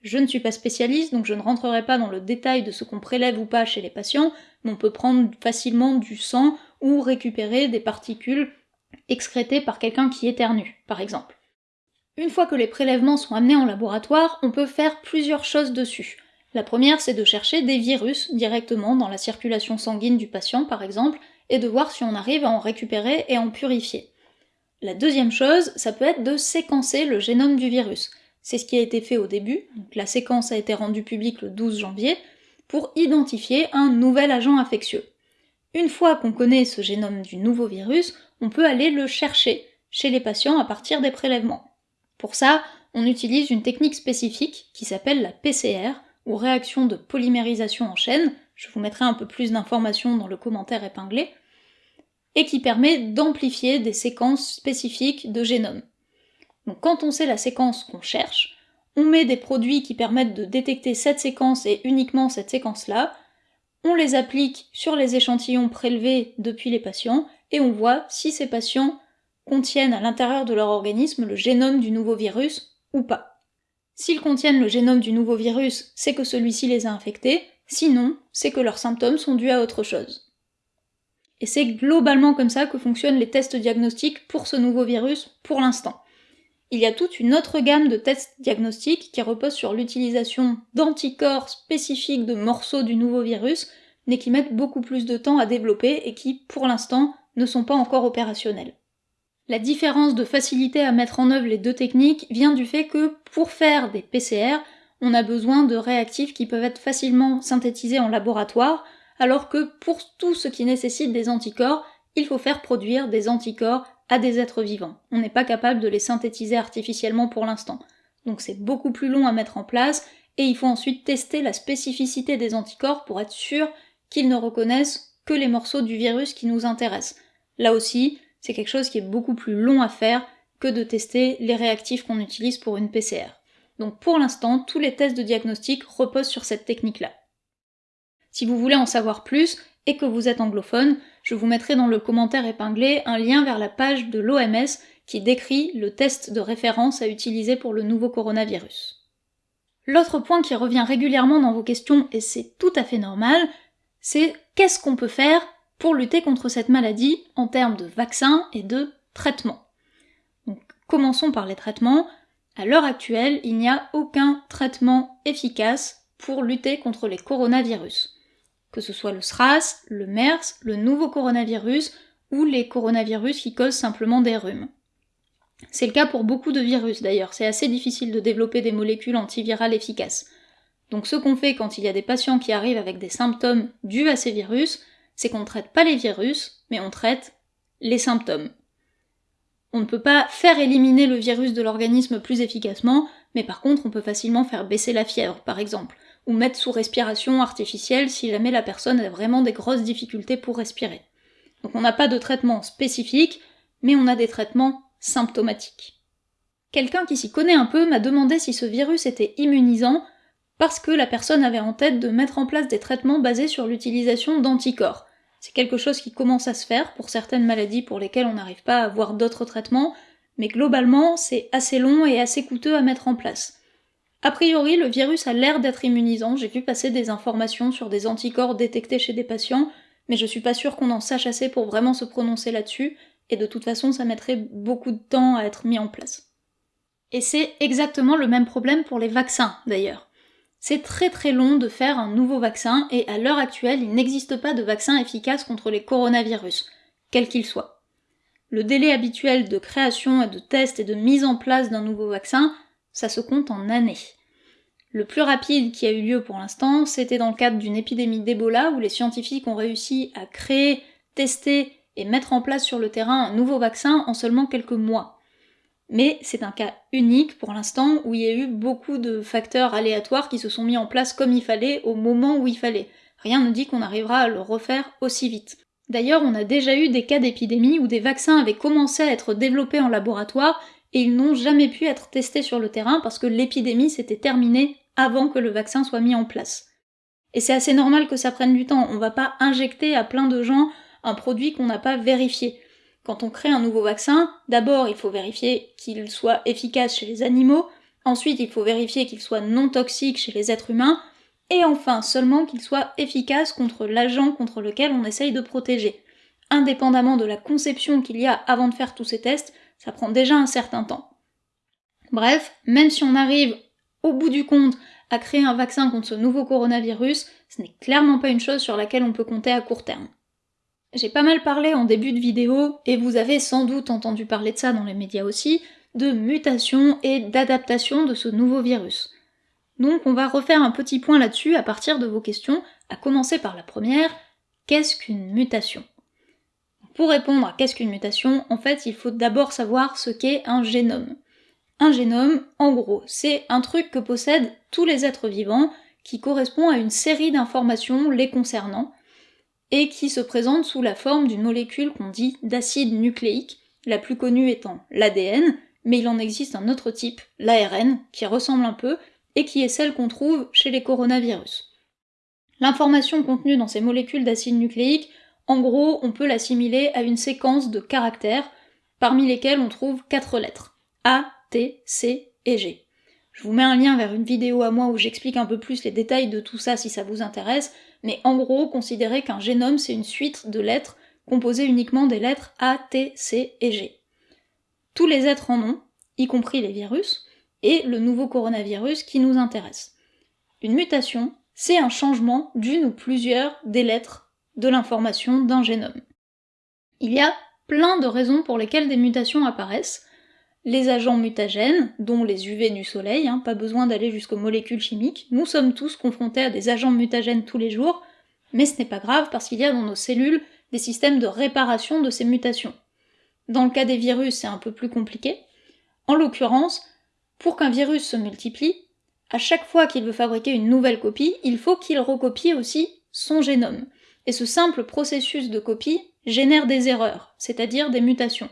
Je ne suis pas spécialiste, donc je ne rentrerai pas dans le détail de ce qu'on prélève ou pas chez les patients, mais on peut prendre facilement du sang ou récupérer des particules excrétées par quelqu'un qui éternue, par exemple. Une fois que les prélèvements sont amenés en laboratoire, on peut faire plusieurs choses dessus. La première, c'est de chercher des virus directement dans la circulation sanguine du patient, par exemple, et de voir si on arrive à en récupérer et en purifier. La deuxième chose, ça peut être de séquencer le génome du virus. C'est ce qui a été fait au début, la séquence a été rendue publique le 12 janvier, pour identifier un nouvel agent infectieux. Une fois qu'on connaît ce génome du nouveau virus, on peut aller le chercher chez les patients à partir des prélèvements. Pour ça, on utilise une technique spécifique qui s'appelle la PCR, ou réaction de polymérisation en chaîne, je vous mettrai un peu plus d'informations dans le commentaire épinglé, et qui permet d'amplifier des séquences spécifiques de génome. Donc quand on sait la séquence qu'on cherche, on met des produits qui permettent de détecter cette séquence et uniquement cette séquence-là, on les applique sur les échantillons prélevés depuis les patients, et on voit si ces patients contiennent à l'intérieur de leur organisme le génome du nouveau virus ou pas. S'ils contiennent le génome du nouveau virus, c'est que celui-ci les a infectés, sinon, c'est que leurs symptômes sont dus à autre chose. Et c'est globalement comme ça que fonctionnent les tests diagnostiques pour ce nouveau virus pour l'instant. Il y a toute une autre gamme de tests diagnostiques qui reposent sur l'utilisation d'anticorps spécifiques de morceaux du nouveau virus, mais qui mettent beaucoup plus de temps à développer et qui, pour l'instant, ne sont pas encore opérationnels. La différence de facilité à mettre en œuvre les deux techniques vient du fait que pour faire des PCR, on a besoin de réactifs qui peuvent être facilement synthétisés en laboratoire, alors que pour tout ce qui nécessite des anticorps, il faut faire produire des anticorps à des êtres vivants. On n'est pas capable de les synthétiser artificiellement pour l'instant. Donc c'est beaucoup plus long à mettre en place, et il faut ensuite tester la spécificité des anticorps pour être sûr qu'ils ne reconnaissent que les morceaux du virus qui nous intéressent. Là aussi, c'est quelque chose qui est beaucoup plus long à faire que de tester les réactifs qu'on utilise pour une PCR. Donc pour l'instant, tous les tests de diagnostic reposent sur cette technique-là. Si vous voulez en savoir plus et que vous êtes anglophone, je vous mettrai dans le commentaire épinglé un lien vers la page de l'OMS qui décrit le test de référence à utiliser pour le nouveau coronavirus. L'autre point qui revient régulièrement dans vos questions, et c'est tout à fait normal, c'est qu'est-ce qu'on peut faire pour lutter contre cette maladie en termes de vaccins et de traitements. Commençons par les traitements. À l'heure actuelle, il n'y a aucun traitement efficace pour lutter contre les coronavirus. Que ce soit le SRAS, le MERS, le nouveau coronavirus ou les coronavirus qui causent simplement des rhumes. C'est le cas pour beaucoup de virus d'ailleurs, c'est assez difficile de développer des molécules antivirales efficaces. Donc ce qu'on fait quand il y a des patients qui arrivent avec des symptômes dus à ces virus, c'est qu'on ne traite pas les virus, mais on traite les symptômes. On ne peut pas faire éliminer le virus de l'organisme plus efficacement, mais par contre on peut facilement faire baisser la fièvre, par exemple, ou mettre sous respiration artificielle si jamais la personne a vraiment des grosses difficultés pour respirer. Donc on n'a pas de traitement spécifique, mais on a des traitements symptomatiques. Quelqu'un qui s'y connaît un peu m'a demandé si ce virus était immunisant, parce que la personne avait en tête de mettre en place des traitements basés sur l'utilisation d'anticorps. C'est quelque chose qui commence à se faire pour certaines maladies pour lesquelles on n'arrive pas à avoir d'autres traitements, mais globalement, c'est assez long et assez coûteux à mettre en place. A priori, le virus a l'air d'être immunisant, j'ai vu passer des informations sur des anticorps détectés chez des patients, mais je suis pas sûre qu'on en sache assez pour vraiment se prononcer là-dessus, et de toute façon ça mettrait beaucoup de temps à être mis en place. Et c'est exactement le même problème pour les vaccins d'ailleurs. C'est très très long de faire un nouveau vaccin et à l'heure actuelle, il n'existe pas de vaccin efficace contre les coronavirus, quel qu'il soit. Le délai habituel de création et de test et de mise en place d'un nouveau vaccin, ça se compte en années. Le plus rapide qui a eu lieu pour l'instant, c'était dans le cadre d'une épidémie d'Ebola où les scientifiques ont réussi à créer, tester et mettre en place sur le terrain un nouveau vaccin en seulement quelques mois mais c'est un cas unique pour l'instant où il y a eu beaucoup de facteurs aléatoires qui se sont mis en place comme il fallait au moment où il fallait. Rien ne dit qu'on arrivera à le refaire aussi vite. D'ailleurs, on a déjà eu des cas d'épidémie où des vaccins avaient commencé à être développés en laboratoire et ils n'ont jamais pu être testés sur le terrain parce que l'épidémie s'était terminée avant que le vaccin soit mis en place. Et c'est assez normal que ça prenne du temps, on va pas injecter à plein de gens un produit qu'on n'a pas vérifié. Quand on crée un nouveau vaccin, d'abord il faut vérifier qu'il soit efficace chez les animaux, ensuite il faut vérifier qu'il soit non toxique chez les êtres humains, et enfin seulement qu'il soit efficace contre l'agent contre lequel on essaye de protéger. Indépendamment de la conception qu'il y a avant de faire tous ces tests, ça prend déjà un certain temps. Bref, même si on arrive au bout du compte à créer un vaccin contre ce nouveau coronavirus, ce n'est clairement pas une chose sur laquelle on peut compter à court terme. J'ai pas mal parlé en début de vidéo, et vous avez sans doute entendu parler de ça dans les médias aussi, de mutation et d'adaptation de ce nouveau virus. Donc on va refaire un petit point là-dessus à partir de vos questions, à commencer par la première, qu'est-ce qu'une mutation? Pour répondre à qu'est-ce qu'une mutation, en fait il faut d'abord savoir ce qu'est un génome. Un génome, en gros, c'est un truc que possèdent tous les êtres vivants, qui correspond à une série d'informations les concernant, et qui se présente sous la forme d'une molécule qu'on dit d'acide nucléique, la plus connue étant l'ADN, mais il en existe un autre type, l'ARN, qui ressemble un peu, et qui est celle qu'on trouve chez les coronavirus. L'information contenue dans ces molécules d'acide nucléique, en gros, on peut l'assimiler à une séquence de caractères, parmi lesquels on trouve quatre lettres. A, T, C et G. Je vous mets un lien vers une vidéo à moi où j'explique un peu plus les détails de tout ça si ça vous intéresse, mais en gros, considérez qu'un génome c'est une suite de lettres composées uniquement des lettres A, T, C et G. Tous les êtres en ont, y compris les virus, et le nouveau coronavirus qui nous intéresse. Une mutation, c'est un changement d'une ou plusieurs des lettres de l'information d'un génome. Il y a plein de raisons pour lesquelles des mutations apparaissent, les agents mutagènes, dont les UV du soleil, hein, pas besoin d'aller jusqu'aux molécules chimiques, nous sommes tous confrontés à des agents mutagènes tous les jours, mais ce n'est pas grave parce qu'il y a dans nos cellules des systèmes de réparation de ces mutations. Dans le cas des virus, c'est un peu plus compliqué. En l'occurrence, pour qu'un virus se multiplie, à chaque fois qu'il veut fabriquer une nouvelle copie, il faut qu'il recopie aussi son génome. Et ce simple processus de copie génère des erreurs, c'est-à-dire des mutations.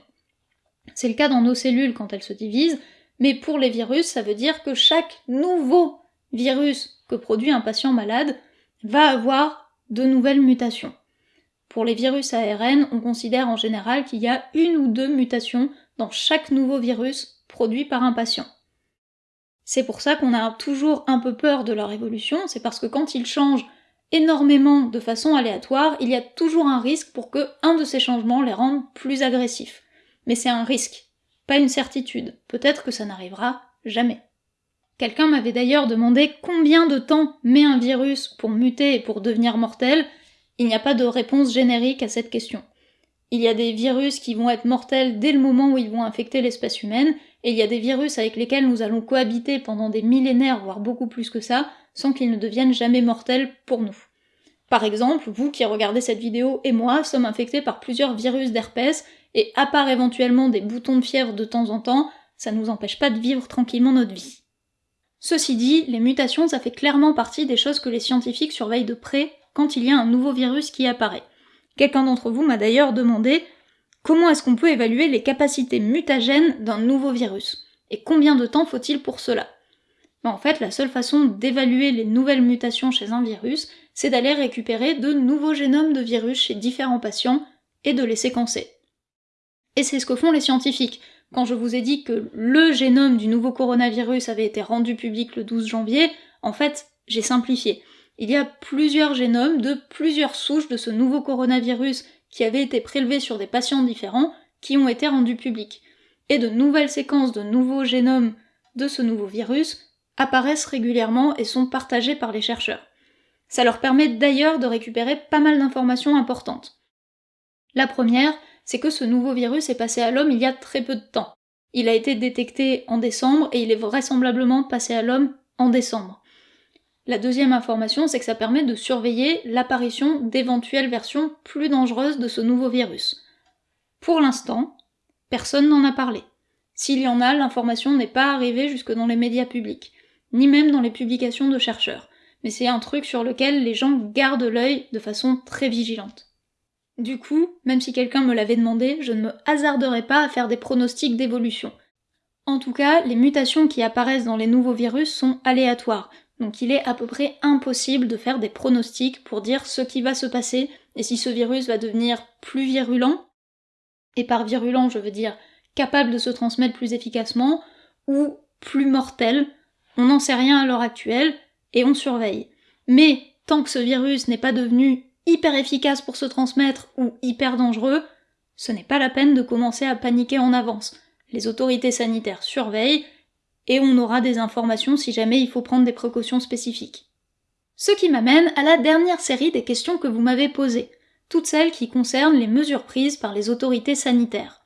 C'est le cas dans nos cellules quand elles se divisent, mais pour les virus, ça veut dire que chaque nouveau virus que produit un patient malade va avoir de nouvelles mutations. Pour les virus ARN, on considère en général qu'il y a une ou deux mutations dans chaque nouveau virus produit par un patient. C'est pour ça qu'on a toujours un peu peur de leur évolution, c'est parce que quand ils changent énormément de façon aléatoire, il y a toujours un risque pour que un de ces changements les rende plus agressifs mais c'est un risque, pas une certitude. Peut-être que ça n'arrivera jamais. Quelqu'un m'avait d'ailleurs demandé combien de temps met un virus pour muter et pour devenir mortel. Il n'y a pas de réponse générique à cette question. Il y a des virus qui vont être mortels dès le moment où ils vont infecter l'espèce humaine, et il y a des virus avec lesquels nous allons cohabiter pendant des millénaires, voire beaucoup plus que ça, sans qu'ils ne deviennent jamais mortels pour nous. Par exemple, vous qui regardez cette vidéo et moi sommes infectés par plusieurs virus d'herpès, et à part éventuellement des boutons de fièvre de temps en temps, ça nous empêche pas de vivre tranquillement notre vie. Ceci dit, les mutations, ça fait clairement partie des choses que les scientifiques surveillent de près quand il y a un nouveau virus qui apparaît. Quelqu'un d'entre vous m'a d'ailleurs demandé comment est-ce qu'on peut évaluer les capacités mutagènes d'un nouveau virus Et combien de temps faut-il pour cela? Ben, En fait, la seule façon d'évaluer les nouvelles mutations chez un virus, c'est d'aller récupérer de nouveaux génomes de virus chez différents patients et de les séquencer. Et c'est ce que font les scientifiques. Quand je vous ai dit que le génome du nouveau coronavirus avait été rendu public le 12 janvier, en fait, j'ai simplifié. Il y a plusieurs génomes de plusieurs souches de ce nouveau coronavirus qui avaient été prélevés sur des patients différents qui ont été rendus publics. Et de nouvelles séquences de nouveaux génomes de ce nouveau virus apparaissent régulièrement et sont partagées par les chercheurs. Ça leur permet d'ailleurs de récupérer pas mal d'informations importantes. La première, c'est que ce nouveau virus est passé à l'homme il y a très peu de temps. Il a été détecté en décembre et il est vraisemblablement passé à l'homme en décembre. La deuxième information, c'est que ça permet de surveiller l'apparition d'éventuelles versions plus dangereuses de ce nouveau virus. Pour l'instant, personne n'en a parlé. S'il y en a, l'information n'est pas arrivée jusque dans les médias publics, ni même dans les publications de chercheurs, mais c'est un truc sur lequel les gens gardent l'œil de façon très vigilante. Du coup, même si quelqu'un me l'avait demandé, je ne me hasarderai pas à faire des pronostics d'évolution. En tout cas, les mutations qui apparaissent dans les nouveaux virus sont aléatoires. Donc il est à peu près impossible de faire des pronostics pour dire ce qui va se passer et si ce virus va devenir plus virulent. Et par virulent, je veux dire capable de se transmettre plus efficacement ou plus mortel. On n'en sait rien à l'heure actuelle et on surveille. Mais tant que ce virus n'est pas devenu hyper efficace pour se transmettre ou hyper dangereux, ce n'est pas la peine de commencer à paniquer en avance. Les autorités sanitaires surveillent et on aura des informations si jamais il faut prendre des précautions spécifiques. Ce qui m'amène à la dernière série des questions que vous m'avez posées, toutes celles qui concernent les mesures prises par les autorités sanitaires.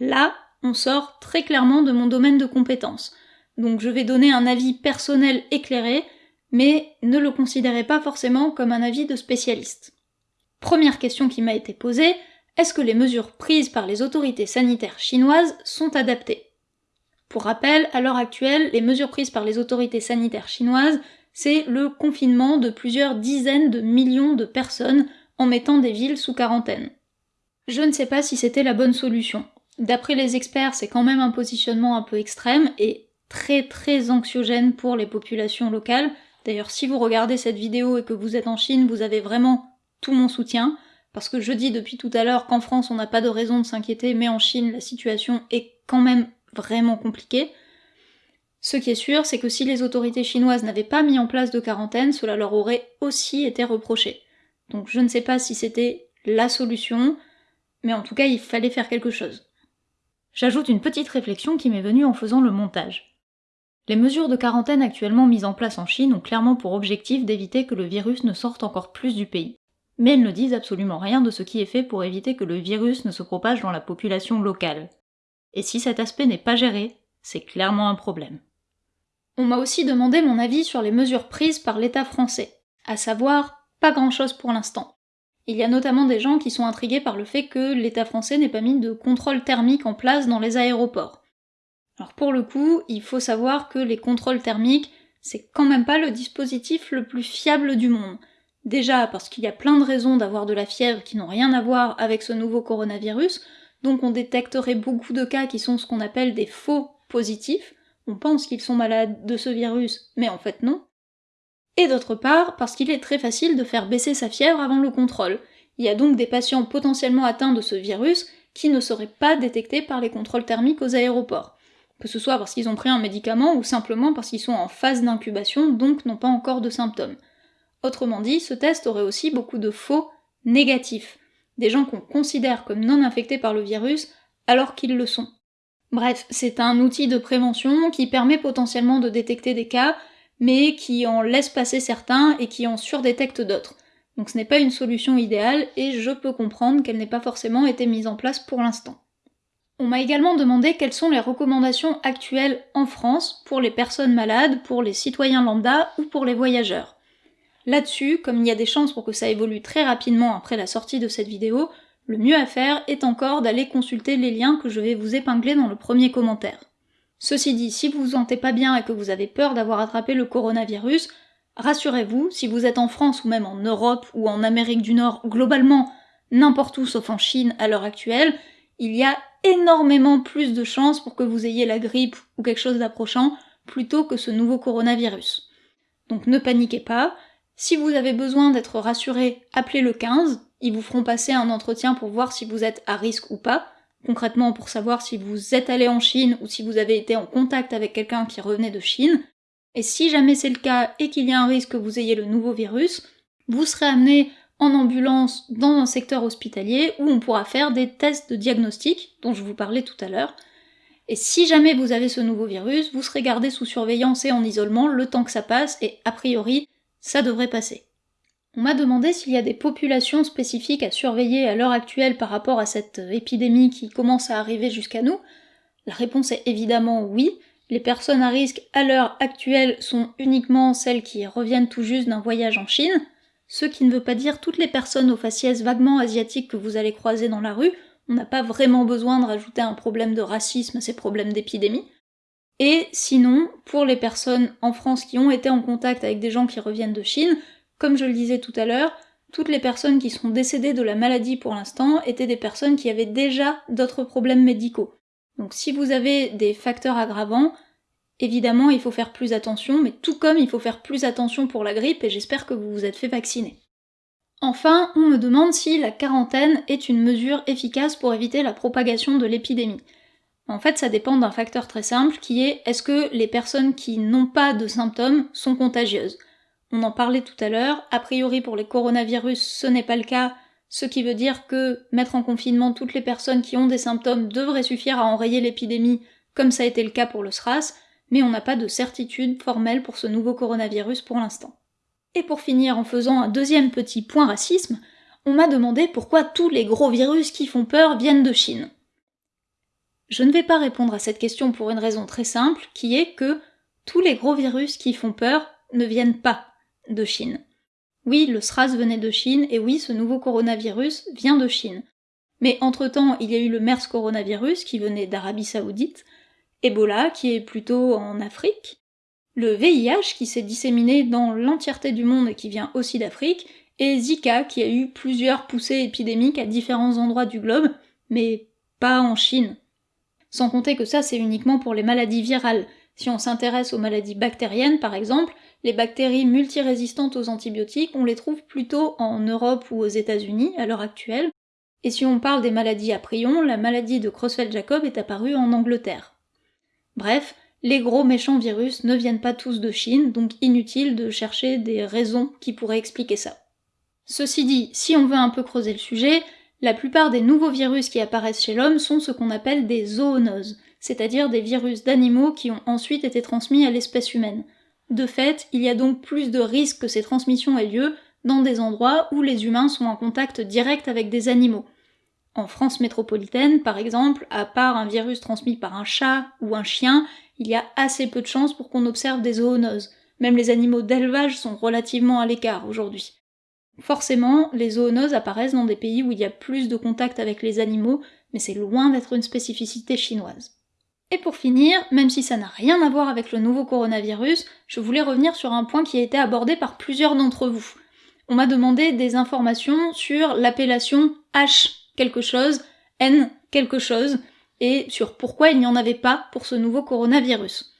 Là, on sort très clairement de mon domaine de compétences, donc je vais donner un avis personnel éclairé, mais ne le considérez pas forcément comme un avis de spécialiste. Première question qui m'a été posée, est-ce que les mesures prises par les autorités sanitaires chinoises sont adaptées? Pour rappel, à l'heure actuelle, les mesures prises par les autorités sanitaires chinoises, c'est le confinement de plusieurs dizaines de millions de personnes en mettant des villes sous quarantaine. Je ne sais pas si c'était la bonne solution. D'après les experts, c'est quand même un positionnement un peu extrême et très très anxiogène pour les populations locales. D'ailleurs, si vous regardez cette vidéo et que vous êtes en Chine, vous avez vraiment tout mon soutien, parce que je dis depuis tout à l'heure qu'en France on n'a pas de raison de s'inquiéter, mais en Chine la situation est quand même vraiment compliqué. Ce qui est sûr, c'est que si les autorités chinoises n'avaient pas mis en place de quarantaine, cela leur aurait aussi été reproché. Donc je ne sais pas si c'était la solution, mais en tout cas il fallait faire quelque chose. J'ajoute une petite réflexion qui m'est venue en faisant le montage. Les mesures de quarantaine actuellement mises en place en Chine ont clairement pour objectif d'éviter que le virus ne sorte encore plus du pays. Mais elles ne disent absolument rien de ce qui est fait pour éviter que le virus ne se propage dans la population locale et si cet aspect n'est pas géré, c'est clairement un problème. On m'a aussi demandé mon avis sur les mesures prises par l'État français, à savoir pas grand-chose pour l'instant. Il y a notamment des gens qui sont intrigués par le fait que l'État français n'ait pas mis de contrôle thermique en place dans les aéroports. Alors pour le coup, il faut savoir que les contrôles thermiques, c'est quand même pas le dispositif le plus fiable du monde. Déjà parce qu'il y a plein de raisons d'avoir de la fièvre qui n'ont rien à voir avec ce nouveau coronavirus, donc on détecterait beaucoup de cas qui sont ce qu'on appelle des faux positifs. On pense qu'ils sont malades de ce virus, mais en fait non. Et d'autre part, parce qu'il est très facile de faire baisser sa fièvre avant le contrôle. Il y a donc des patients potentiellement atteints de ce virus qui ne seraient pas détectés par les contrôles thermiques aux aéroports. Que ce soit parce qu'ils ont pris un médicament ou simplement parce qu'ils sont en phase d'incubation, donc n'ont pas encore de symptômes. Autrement dit, ce test aurait aussi beaucoup de faux négatifs des gens qu'on considère comme non infectés par le virus alors qu'ils le sont. Bref, c'est un outil de prévention qui permet potentiellement de détecter des cas, mais qui en laisse passer certains et qui en surdétecte d'autres. Donc ce n'est pas une solution idéale et je peux comprendre qu'elle n'ait pas forcément été mise en place pour l'instant. On m'a également demandé quelles sont les recommandations actuelles en France pour les personnes malades, pour les citoyens lambda ou pour les voyageurs. Là-dessus, comme il y a des chances pour que ça évolue très rapidement après la sortie de cette vidéo, le mieux à faire est encore d'aller consulter les liens que je vais vous épingler dans le premier commentaire. Ceci dit, si vous vous sentez pas bien et que vous avez peur d'avoir attrapé le coronavirus, rassurez-vous, si vous êtes en France ou même en Europe ou en Amérique du Nord, globalement n'importe où sauf en Chine à l'heure actuelle, il y a énormément plus de chances pour que vous ayez la grippe ou quelque chose d'approchant plutôt que ce nouveau coronavirus. Donc ne paniquez pas, si vous avez besoin d'être rassuré, appelez le 15, ils vous feront passer un entretien pour voir si vous êtes à risque ou pas, concrètement pour savoir si vous êtes allé en Chine ou si vous avez été en contact avec quelqu'un qui revenait de Chine. Et si jamais c'est le cas et qu'il y a un risque que vous ayez le nouveau virus, vous serez amené en ambulance dans un secteur hospitalier où on pourra faire des tests de diagnostic dont je vous parlais tout à l'heure. Et si jamais vous avez ce nouveau virus, vous serez gardé sous surveillance et en isolement le temps que ça passe et a priori ça devrait passer. On m'a demandé s'il y a des populations spécifiques à surveiller à l'heure actuelle par rapport à cette épidémie qui commence à arriver jusqu'à nous. La réponse est évidemment oui. Les personnes à risque à l'heure actuelle sont uniquement celles qui reviennent tout juste d'un voyage en Chine, ce qui ne veut pas dire toutes les personnes aux faciès vaguement asiatiques que vous allez croiser dans la rue, on n'a pas vraiment besoin de rajouter un problème de racisme à ces problèmes d'épidémie. Et sinon, pour les personnes en France qui ont été en contact avec des gens qui reviennent de Chine, comme je le disais tout à l'heure, toutes les personnes qui sont décédées de la maladie pour l'instant étaient des personnes qui avaient déjà d'autres problèmes médicaux. Donc si vous avez des facteurs aggravants, Évidemment, il faut faire plus attention, mais tout comme il faut faire plus attention pour la grippe, et j'espère que vous vous êtes fait vacciner. Enfin, on me demande si la quarantaine est une mesure efficace pour éviter la propagation de l'épidémie. En fait, ça dépend d'un facteur très simple qui est est-ce que les personnes qui n'ont pas de symptômes sont contagieuses? On en parlait tout à l'heure, a priori pour les coronavirus ce n'est pas le cas, ce qui veut dire que mettre en confinement toutes les personnes qui ont des symptômes devrait suffire à enrayer l'épidémie, comme ça a été le cas pour le SRAS, mais on n'a pas de certitude formelle pour ce nouveau coronavirus pour l'instant. Et pour finir en faisant un deuxième petit point racisme, on m'a demandé pourquoi tous les gros virus qui font peur viennent de Chine. Je ne vais pas répondre à cette question pour une raison très simple, qui est que tous les gros virus qui font peur ne viennent pas de Chine. Oui, le SRAS venait de Chine, et oui, ce nouveau coronavirus vient de Chine. Mais entre-temps, il y a eu le MERS coronavirus qui venait d'Arabie Saoudite, Ebola qui est plutôt en Afrique, le VIH qui s'est disséminé dans l'entièreté du monde et qui vient aussi d'Afrique, et Zika qui a eu plusieurs poussées épidémiques à différents endroits du globe, mais pas en Chine. Sans compter que ça c'est uniquement pour les maladies virales. Si on s'intéresse aux maladies bactériennes par exemple, les bactéries multirésistantes aux antibiotiques, on les trouve plutôt en Europe ou aux États-Unis à l'heure actuelle. Et si on parle des maladies à prions, la maladie de Creutzfeldt-Jacob est apparue en Angleterre. Bref, les gros méchants virus ne viennent pas tous de Chine, donc inutile de chercher des raisons qui pourraient expliquer ça. Ceci dit, si on veut un peu creuser le sujet, la plupart des nouveaux virus qui apparaissent chez l'homme sont ce qu'on appelle des zoonoses, c'est-à-dire des virus d'animaux qui ont ensuite été transmis à l'espèce humaine. De fait, il y a donc plus de risques que ces transmissions aient lieu dans des endroits où les humains sont en contact direct avec des animaux. En France métropolitaine, par exemple, à part un virus transmis par un chat ou un chien, il y a assez peu de chances pour qu'on observe des zoonoses. Même les animaux d'élevage sont relativement à l'écart aujourd'hui. Forcément, les zoonoses apparaissent dans des pays où il y a plus de contact avec les animaux, mais c'est loin d'être une spécificité chinoise. Et pour finir, même si ça n'a rien à voir avec le nouveau coronavirus, je voulais revenir sur un point qui a été abordé par plusieurs d'entre vous. On m'a demandé des informations sur l'appellation H quelque chose, N quelque chose, et sur pourquoi il n'y en avait pas pour ce nouveau coronavirus.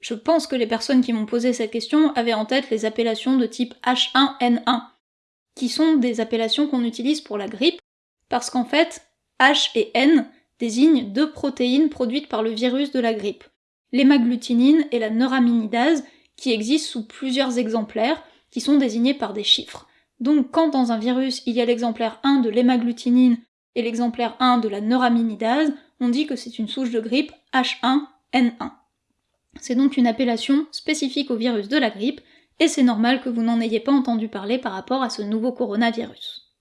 Je pense que les personnes qui m'ont posé cette question avaient en tête les appellations de type H1N1, qui sont des appellations qu'on utilise pour la grippe, parce qu'en fait, H et N désignent deux protéines produites par le virus de la grippe, l'hémagglutinine et la neuraminidase, qui existent sous plusieurs exemplaires, qui sont désignés par des chiffres. Donc quand dans un virus il y a l'exemplaire 1 de l'hémagglutinine et l'exemplaire 1 de la neuraminidase, on dit que c'est une souche de grippe H1N1. C'est donc une appellation spécifique au virus de la grippe, et c'est normal que vous n'en ayez pas entendu parler par rapport à ce nouveau coronavirus.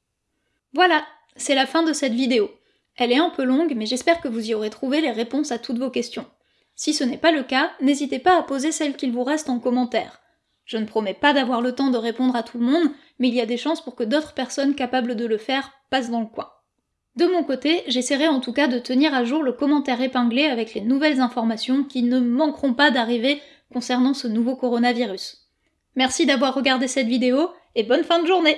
Voilà, c'est la fin de cette vidéo. Elle est un peu longue, mais j'espère que vous y aurez trouvé les réponses à toutes vos questions. Si ce n'est pas le cas, n'hésitez pas à poser celles qu'il vous reste en commentaire. Je ne promets pas d'avoir le temps de répondre à tout le monde, mais il y a des chances pour que d'autres personnes capables de le faire passent dans le coin. De mon côté, j'essaierai en tout cas de tenir à jour le commentaire épinglé avec les nouvelles informations qui ne manqueront pas d'arriver concernant ce nouveau coronavirus. Merci d'avoir regardé cette vidéo et bonne fin de journée